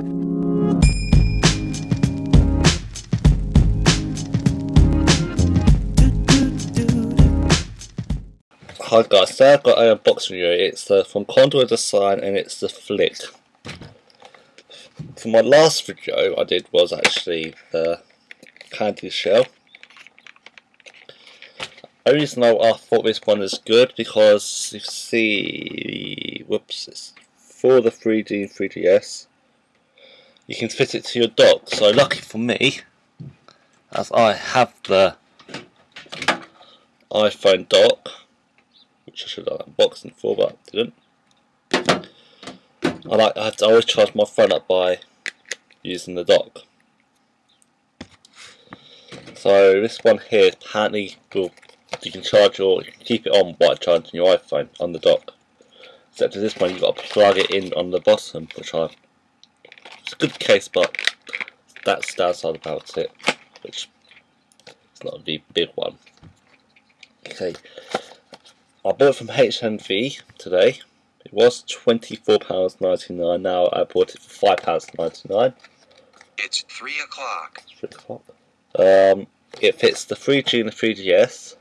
Hi guys, so I've got an unboxing video. It's uh, from Condor Design and it's the Flip. For my last video I did was actually the candy shell. The reason I thought this one is good because you see, whoops, it's for the 3G and 3GS. You can fit it to your dock. So lucky for me, as I have the iPhone dock which I should have unboxing for, but I didn't. I like I have to always charge my phone up by using the dock. So this one here apparently will you can charge your you can keep it on by charging your iPhone on the dock. Except for this one you've got to plug it in on the bottom, which I good case but that's downside about it. Which it's not a big one. Okay, I bought it from HMV today. It was £24.99. Now I bought it for £5.99. It's 3 o'clock. 3 o'clock. Um, it fits the 3G and the 3GS.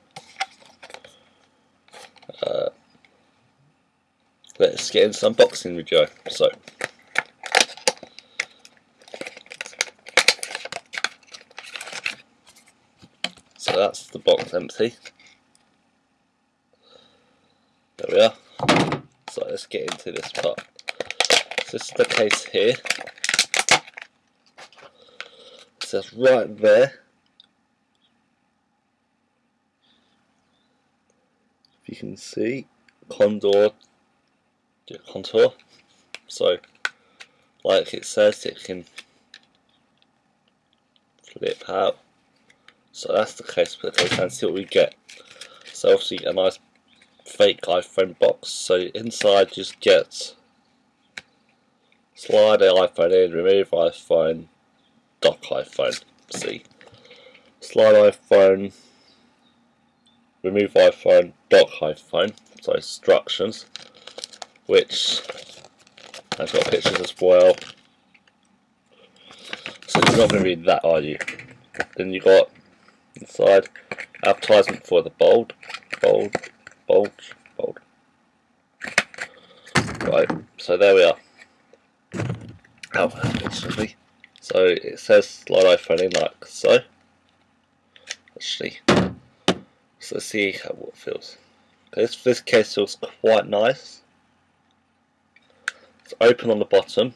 Uh, let's get into some unboxing video. So, so that's the box empty. There we are. So let's get into this part. So this is the case here. It says right there. If you can see, Condor contour. So, like it says, it can flip out. So that's the case for the case and see what we get. So obviously a nice fake iPhone box. So inside just get slide iPhone in, remove iPhone, dock iPhone. See, slide iPhone, remove iPhone, dock iPhone. So instructions, which has got pictures as well. So you're not going to read that, are you? Then you got inside advertisement for the bold, bold, bulge, bold. Right, so there we are. Oh, actually, so it says iPhone in like so. Actually, so let's see how it feels. This, this case feels quite nice. It's open on the bottom,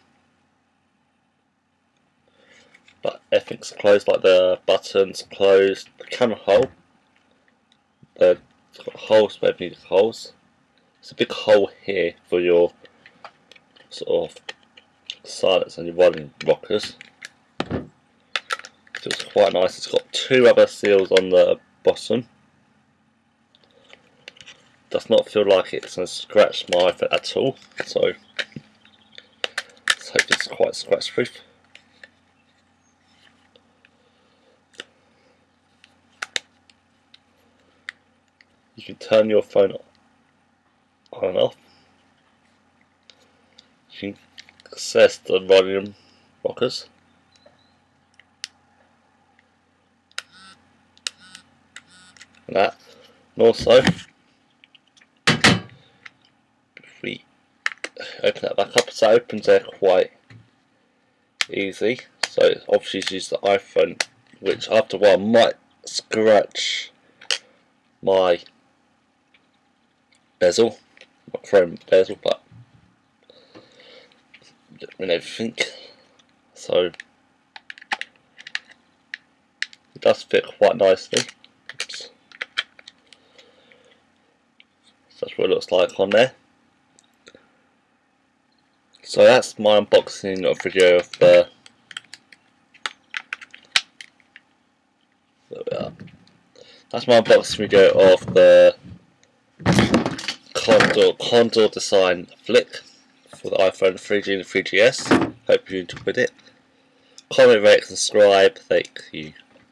but everything's closed, like the buttons closed, the camera hole, the holes where you need holes. It's a big hole here for your sort of silence and your volume rockers. Feels quite nice. It's got two rubber seals on the bottom. Does not feel like it's going to scratch my iPhone at all. So let's hope it's quite scratch proof. You can turn your phone on and off. You can access the volume rockers. And that. And also, if we open that back up, so it opens there quite easy. So obviously use the iPhone, which after a while might scratch my bezel, not chrome bezel, but and everything. So it does fit quite nicely. Oops. That's what it looks like on there. So that's my unboxing of video of the That's my unboxing video of the Condor, Condor Design Flip for the iPhone 3G and 3GS. Hope you enjoyed it. Comment, rate, subscribe. Thank you.